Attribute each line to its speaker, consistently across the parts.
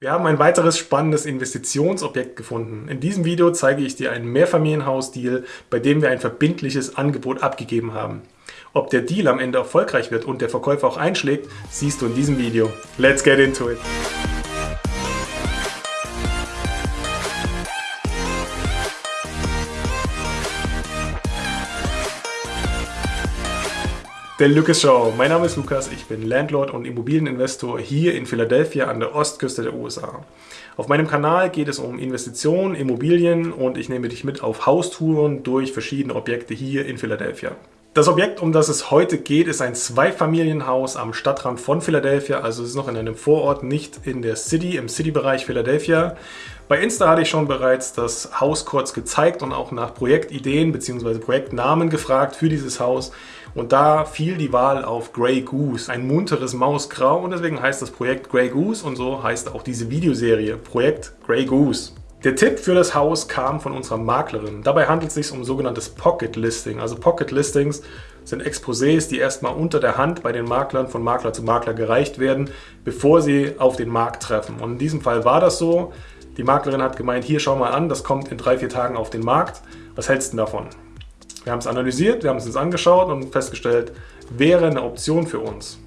Speaker 1: Wir haben ein weiteres spannendes Investitionsobjekt gefunden. In diesem Video zeige ich dir einen Mehrfamilienhaus-Deal, bei dem wir ein verbindliches Angebot abgegeben haben. Ob der Deal am Ende erfolgreich wird und der Verkäufer auch einschlägt, siehst du in diesem Video. Let's get into it! Der Lucas Show. Mein Name ist Lukas, ich bin Landlord und Immobilieninvestor hier in Philadelphia an der Ostküste der USA. Auf meinem Kanal geht es um Investitionen, Immobilien und ich nehme dich mit auf Haustouren durch verschiedene Objekte hier in Philadelphia. Das Objekt, um das es heute geht, ist ein Zweifamilienhaus am Stadtrand von Philadelphia, also es ist noch in einem Vorort, nicht in der City, im City-Bereich Philadelphia. Bei Insta hatte ich schon bereits das Haus kurz gezeigt und auch nach Projektideen bzw. Projektnamen gefragt für dieses Haus. Und da fiel die Wahl auf Grey Goose, ein munteres Mausgrau und deswegen heißt das Projekt Grey Goose und so heißt auch diese Videoserie Projekt Grey Goose. Der Tipp für das Haus kam von unserer Maklerin. Dabei handelt es sich um sogenanntes Pocket Listing. Also Pocket Listings sind Exposés, die erstmal unter der Hand bei den Maklern von Makler zu Makler gereicht werden, bevor sie auf den Markt treffen. Und in diesem Fall war das so. Die Maklerin hat gemeint, hier schau mal an, das kommt in drei, vier Tagen auf den Markt. Was hältst du davon? Wir haben es analysiert, wir haben es uns angeschaut und festgestellt, wäre eine Option für uns.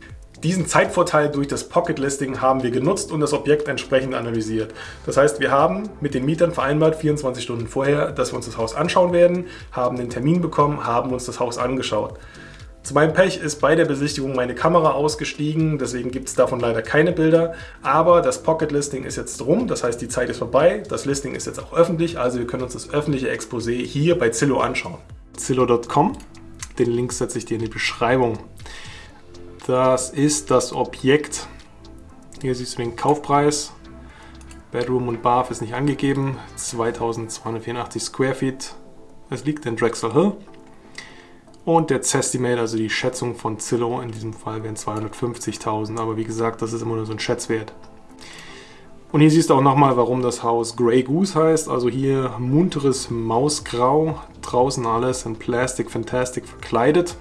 Speaker 1: Diesen Zeitvorteil durch das Pocket Listing haben wir genutzt und das Objekt entsprechend analysiert. Das heißt, wir haben mit den Mietern vereinbart, 24 Stunden vorher, dass wir uns das Haus anschauen werden, haben den Termin bekommen, haben uns das Haus angeschaut. Zu meinem Pech ist bei der Besichtigung meine Kamera ausgestiegen, deswegen gibt es davon leider keine Bilder. Aber das Pocket Listing ist jetzt rum, das heißt die Zeit ist vorbei. Das Listing ist jetzt auch öffentlich, also wir können uns das öffentliche Exposé hier bei Zillow anschauen. Zillow.com. Den Link setze ich dir in die Beschreibung. Das ist das Objekt. Hier siehst du den Kaufpreis. Bedroom und Bath ist nicht angegeben. 2284 Square Feet. Es liegt in Drexel Hill. Und der Zestimate, also die Schätzung von Zillow, in diesem Fall wären 250.000. Aber wie gesagt, das ist immer nur so ein Schätzwert. Und hier siehst du auch nochmal, warum das Haus Grey Goose heißt. Also hier munteres Mausgrau, draußen alles in Plastic Fantastic verkleidet.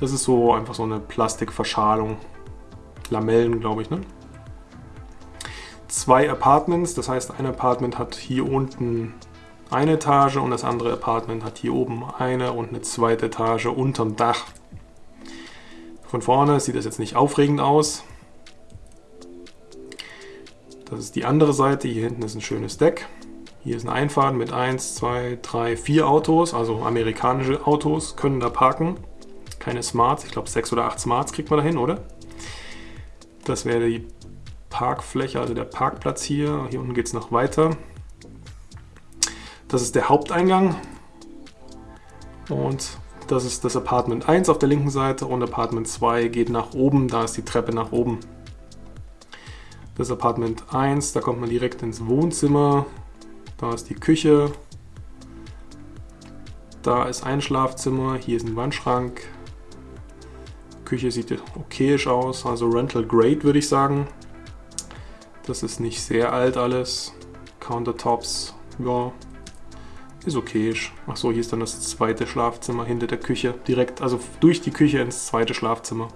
Speaker 1: Das ist so einfach so eine Plastikverschalung. Lamellen, glaube ich, ne? Zwei Apartments, das heißt ein Apartment hat hier unten eine Etage und das andere Apartment hat hier oben eine und eine zweite Etage unterm Dach. Von vorne sieht das jetzt nicht aufregend aus. Das ist die andere Seite. Hier hinten ist ein schönes Deck. Hier ist eine Einfahrt mit 1, 2, 3, 4 Autos, also amerikanische Autos können da parken. Keine Smarts, ich glaube 6 oder 8 Smarts kriegt man da hin, oder? Das wäre die Parkfläche, also der Parkplatz hier. Hier unten geht es noch weiter. Das ist der Haupteingang. Und das ist das Apartment 1 auf der linken Seite und Apartment 2 geht nach oben, da ist die Treppe nach oben. Das Apartment 1, da kommt man direkt ins Wohnzimmer. Da ist die Küche. Da ist ein Schlafzimmer. Hier ist ein Wandschrank. Küche sieht okayisch aus, also Rental Grade würde ich sagen. Das ist nicht sehr alt alles. Countertops, ja, ist okayisch. Achso, hier ist dann das zweite Schlafzimmer hinter der Küche. Direkt, also durch die Küche ins zweite Schlafzimmer.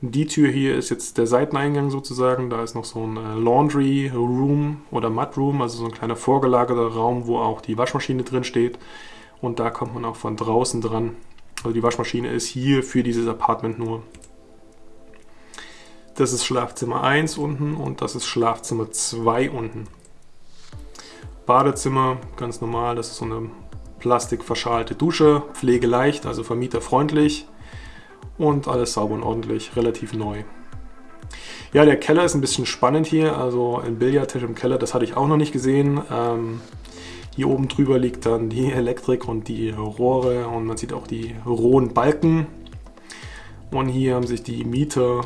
Speaker 1: Die Tür hier ist jetzt der Seiteneingang sozusagen. Da ist noch so ein äh, Laundry Room oder Mud Room, also so ein kleiner vorgelagerter Raum, wo auch die Waschmaschine drin steht. Und da kommt man auch von draußen dran. Also die Waschmaschine ist hier für dieses Apartment nur. Das ist Schlafzimmer 1 unten und das ist Schlafzimmer 2 unten. Badezimmer, ganz normal, das ist so eine plastikverschalte Dusche, pflegeleicht, also vermieterfreundlich und alles sauber und ordentlich, relativ neu. Ja, der Keller ist ein bisschen spannend hier, also ein Billardtisch im Keller, das hatte ich auch noch nicht gesehen. Ähm, hier oben drüber liegt dann die Elektrik und die Rohre und man sieht auch die rohen Balken. Und hier haben sich die Mieter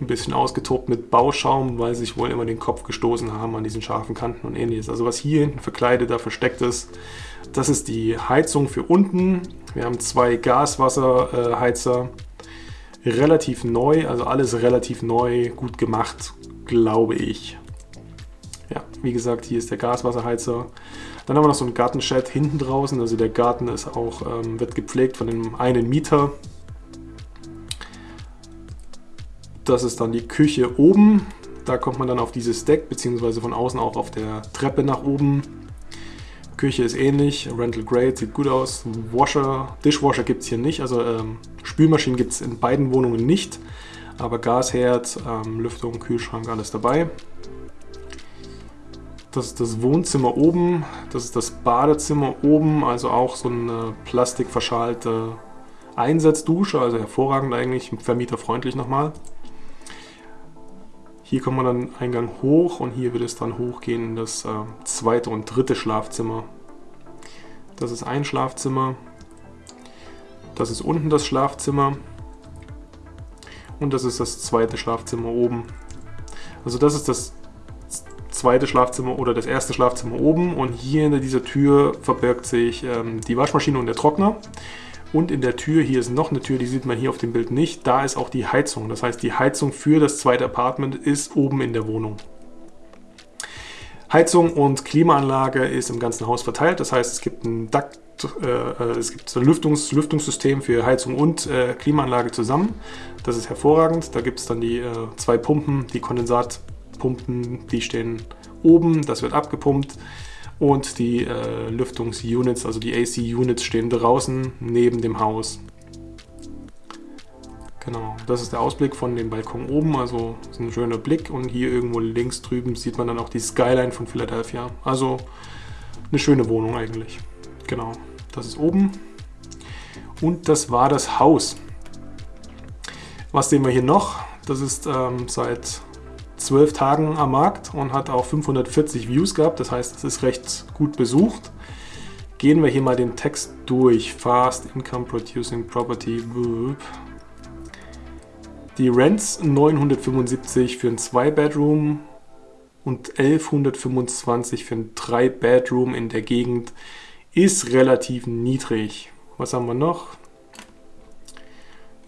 Speaker 1: ein bisschen ausgetobt mit Bauschaum, weil sie sich wohl immer den Kopf gestoßen haben an diesen scharfen Kanten und ähnliches. Also was hier hinten verkleidet, da versteckt ist, das ist die Heizung für unten. Wir haben zwei Gaswasserheizer, relativ neu, also alles relativ neu, gut gemacht, glaube ich. Ja, wie gesagt, hier ist der Gaswasserheizer. Dann haben wir noch so ein Gartenshed hinten draußen, also der Garten ist auch, ähm, wird gepflegt von dem einen Mieter. Das ist dann die Küche oben. Da kommt man dann auf dieses Deck, beziehungsweise von außen auch auf der Treppe nach oben. Küche ist ähnlich, Rental Grade sieht gut aus. Washer, Dishwasher gibt es hier nicht, also ähm, Spülmaschinen gibt es in beiden Wohnungen nicht. Aber Gasherd, ähm, Lüftung, Kühlschrank, alles dabei. Das ist das Wohnzimmer oben, das ist das Badezimmer oben, also auch so eine plastikverschalte Einsatzdusche, also hervorragend eigentlich, vermieterfreundlich nochmal. Hier kommt man dann Eingang hoch und hier wird es dann hochgehen in das äh, zweite und dritte Schlafzimmer. Das ist ein Schlafzimmer. Das ist unten das Schlafzimmer. Und das ist das zweite Schlafzimmer oben. Also das ist das zweite Schlafzimmer oder das erste Schlafzimmer oben und hier hinter dieser Tür verbirgt sich ähm, die Waschmaschine und der Trockner. Und in der Tür, hier ist noch eine Tür, die sieht man hier auf dem Bild nicht, da ist auch die Heizung. Das heißt, die Heizung für das zweite Apartment ist oben in der Wohnung. Heizung und Klimaanlage ist im ganzen Haus verteilt. Das heißt, es gibt ein Duct, äh, äh, es gibt ein Lüftungs Lüftungssystem für Heizung und äh, Klimaanlage zusammen. Das ist hervorragend. Da gibt es dann die äh, zwei Pumpen, die Kondensatpumpen, die stehen oben, das wird abgepumpt und die äh, Lüftungsunits, also die AC-Units stehen draußen neben dem Haus. Genau, das ist der Ausblick von dem Balkon oben, also ist ein schöner Blick und hier irgendwo links drüben sieht man dann auch die Skyline von Philadelphia. Also eine schöne Wohnung eigentlich. Genau, das ist oben und das war das Haus. Was sehen wir hier noch? Das ist ähm, seit zwölf Tagen am Markt und hat auch 540 Views gehabt. Das heißt, es ist recht gut besucht. Gehen wir hier mal den Text durch. Fast Income Producing Property. Die Rents 975 für ein 2-Bedroom und 1125 für ein 3-Bedroom in der Gegend ist relativ niedrig. Was haben wir noch?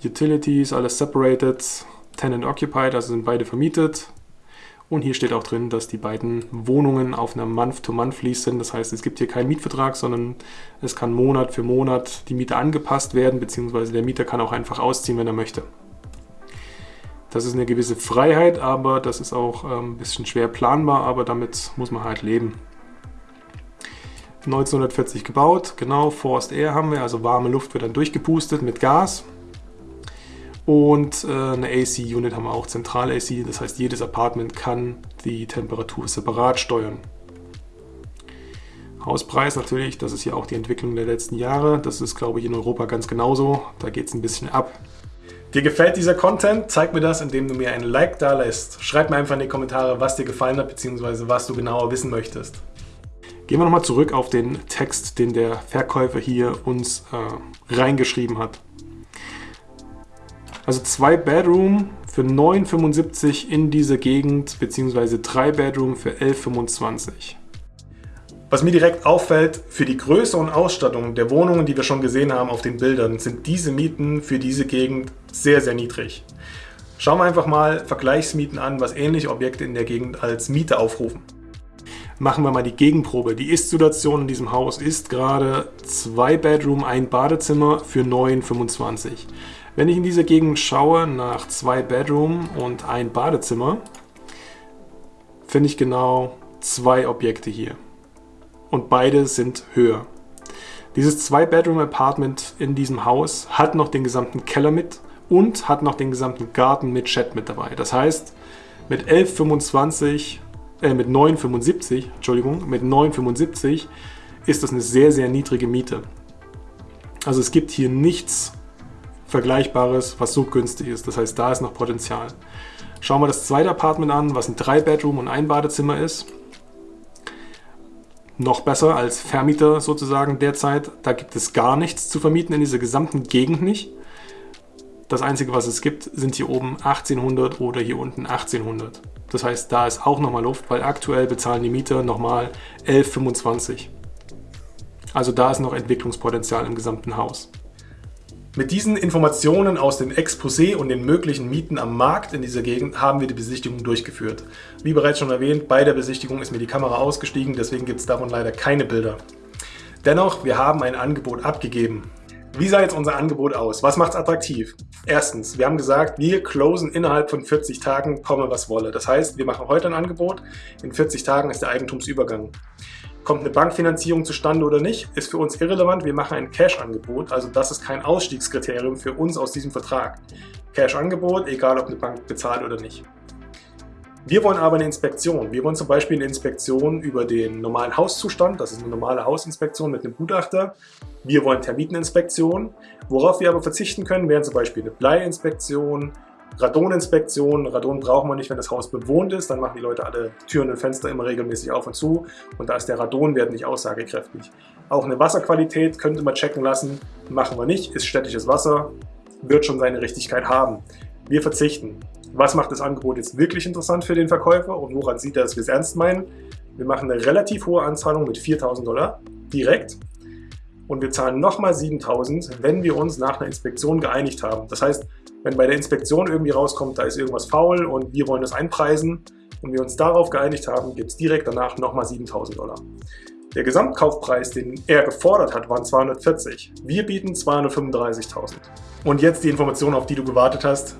Speaker 1: Utilities, alles separated. Tenant occupied, also sind beide vermietet. Und hier steht auch drin, dass die beiden Wohnungen auf einer Month-to-Month-Lease sind. Das heißt, es gibt hier keinen Mietvertrag, sondern es kann Monat für Monat die Miete angepasst werden, beziehungsweise der Mieter kann auch einfach ausziehen, wenn er möchte. Das ist eine gewisse Freiheit, aber das ist auch ähm, ein bisschen schwer planbar, aber damit muss man halt leben. 1940 gebaut, genau, Forced Air haben wir, also warme Luft wird dann durchgepustet mit Gas. Und äh, eine AC-Unit haben wir auch, Zentral-AC, das heißt jedes Apartment kann die Temperatur separat steuern. Hauspreis natürlich, das ist ja auch die Entwicklung der letzten Jahre. Das ist, glaube ich, in Europa ganz genauso. Da geht es ein bisschen ab.
Speaker 2: Dir gefällt dieser Content? Zeig mir das, indem du mir ein Like da lässt. Schreib mir einfach in die Kommentare, was dir gefallen hat, beziehungsweise was du genauer wissen möchtest.
Speaker 1: Gehen wir nochmal zurück auf den Text, den der Verkäufer hier uns äh, reingeschrieben hat. Also zwei Bedroom für 9,75 in dieser Gegend, beziehungsweise drei Bedroom für 11,25.
Speaker 2: Was mir direkt auffällt, für die Größe und Ausstattung der Wohnungen, die wir schon gesehen haben auf den Bildern, sind diese Mieten für diese Gegend sehr, sehr niedrig. Schauen wir einfach mal Vergleichsmieten an, was ähnliche Objekte in der Gegend als Miete aufrufen.
Speaker 1: Machen wir mal die Gegenprobe. Die Ist-Situation in diesem Haus ist gerade zwei Bedroom, ein Badezimmer für 9,25. Wenn ich in dieser Gegend schaue nach zwei Bedroom und ein Badezimmer, finde ich genau zwei Objekte hier. Und beide sind höher. Dieses Zwei-Bedroom-Apartment in diesem Haus hat noch den gesamten Keller mit und hat noch den gesamten Garten mit Chat mit dabei. Das heißt, mit 11,25, äh, mit 9,75, Entschuldigung, mit 9,75 ist das eine sehr, sehr niedrige Miete. Also es gibt hier nichts Vergleichbares, was so günstig ist. Das heißt, da ist noch Potenzial. Schauen wir das zweite Apartment an, was ein 3-Bedroom und ein Badezimmer ist. Noch besser als Vermieter sozusagen derzeit. Da gibt es gar nichts zu vermieten in dieser gesamten Gegend nicht. Das Einzige, was es gibt, sind hier oben 1800 oder hier unten 1800. Das heißt, da ist auch nochmal Luft, weil aktuell bezahlen die Mieter nochmal 11,25. Also da ist noch Entwicklungspotenzial im gesamten Haus.
Speaker 2: Mit diesen Informationen aus dem Exposé und den möglichen Mieten am Markt in dieser Gegend haben wir die Besichtigung durchgeführt. Wie bereits schon erwähnt, bei der Besichtigung ist mir die Kamera ausgestiegen, deswegen gibt es davon leider keine Bilder. Dennoch, wir haben ein Angebot abgegeben.
Speaker 1: Wie sah jetzt unser Angebot aus? Was macht es attraktiv? Erstens, wir haben gesagt, wir closen innerhalb von 40 Tagen, komme was wolle. Das heißt, wir machen heute ein Angebot, in 40 Tagen ist der Eigentumsübergang. Kommt eine Bankfinanzierung zustande oder nicht, ist für uns irrelevant. Wir machen ein Cash-Angebot, also das ist kein Ausstiegskriterium für uns aus diesem Vertrag. Cash-Angebot, egal ob eine Bank bezahlt oder nicht. Wir wollen aber eine Inspektion. Wir wollen zum Beispiel eine Inspektion über den normalen Hauszustand. Das ist eine normale Hausinspektion mit einem Gutachter. Wir wollen Termiteninspektion. Worauf wir aber verzichten können, wären zum Beispiel eine Bleiinspektion, Radoninspektion. Radon brauchen wir nicht, wenn das Haus bewohnt ist. Dann machen die Leute alle Türen und Fenster immer regelmäßig auf und zu. Und da ist der Radonwert nicht aussagekräftig. Auch eine Wasserqualität könnte man checken lassen. Machen wir nicht. Ist städtisches Wasser. Wird schon seine Richtigkeit haben. Wir verzichten. Was macht das Angebot jetzt wirklich interessant für den Verkäufer und woran sieht er, dass wir es ernst meinen? Wir machen eine relativ hohe Anzahlung mit 4.000 Dollar direkt und wir zahlen nochmal 7.000, wenn wir uns nach einer Inspektion geeinigt haben. Das heißt, wenn bei der Inspektion irgendwie rauskommt, da ist irgendwas faul und wir wollen das einpreisen und wir uns darauf geeinigt haben, gibt es direkt danach nochmal 7.000 Dollar. Der Gesamtkaufpreis, den er gefordert hat, waren 240. Wir bieten 235.000. Und jetzt die Information, auf die du gewartet hast.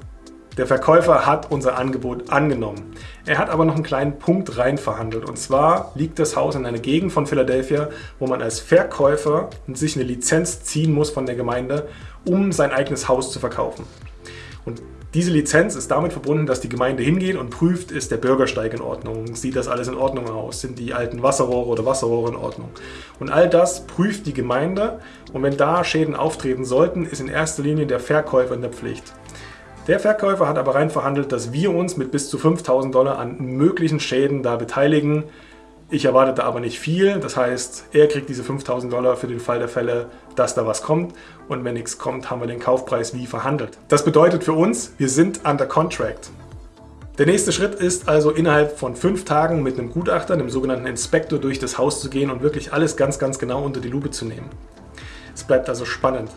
Speaker 1: Der Verkäufer hat unser Angebot angenommen. Er hat aber noch einen kleinen Punkt rein verhandelt. Und zwar liegt das Haus in einer Gegend von Philadelphia, wo man als Verkäufer sich eine Lizenz ziehen muss von der Gemeinde, um sein eigenes Haus zu verkaufen. Und diese Lizenz ist damit verbunden, dass die Gemeinde hingeht und prüft, ist der Bürgersteig in Ordnung, sieht das alles in Ordnung aus, sind die alten Wasserrohre oder Wasserrohre in Ordnung. Und all das prüft die Gemeinde und wenn da Schäden auftreten sollten, ist in erster Linie der Verkäufer in der Pflicht. Der Verkäufer hat aber rein verhandelt, dass wir uns mit bis zu 5000 Dollar an möglichen Schäden da beteiligen. Ich erwartete aber nicht viel, das heißt, er kriegt diese 5000 Dollar für den Fall der Fälle, dass da was kommt und wenn nichts kommt, haben wir den Kaufpreis wie verhandelt. Das bedeutet für uns, wir sind under contract. Der nächste Schritt ist also innerhalb von fünf Tagen mit einem Gutachter, einem sogenannten Inspektor, durch das Haus zu gehen und wirklich alles ganz, ganz genau unter die Lupe zu nehmen. Es bleibt also spannend.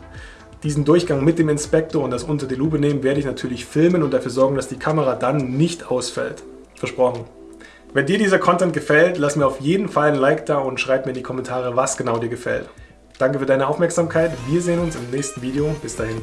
Speaker 1: Diesen Durchgang mit dem Inspektor und das unter die Lupe nehmen werde ich natürlich filmen und dafür sorgen, dass die Kamera dann nicht ausfällt. Versprochen. Wenn dir dieser Content gefällt, lass mir auf jeden Fall ein Like da und schreib mir in die Kommentare, was genau dir gefällt. Danke für deine Aufmerksamkeit. Wir sehen uns im nächsten Video. Bis dahin.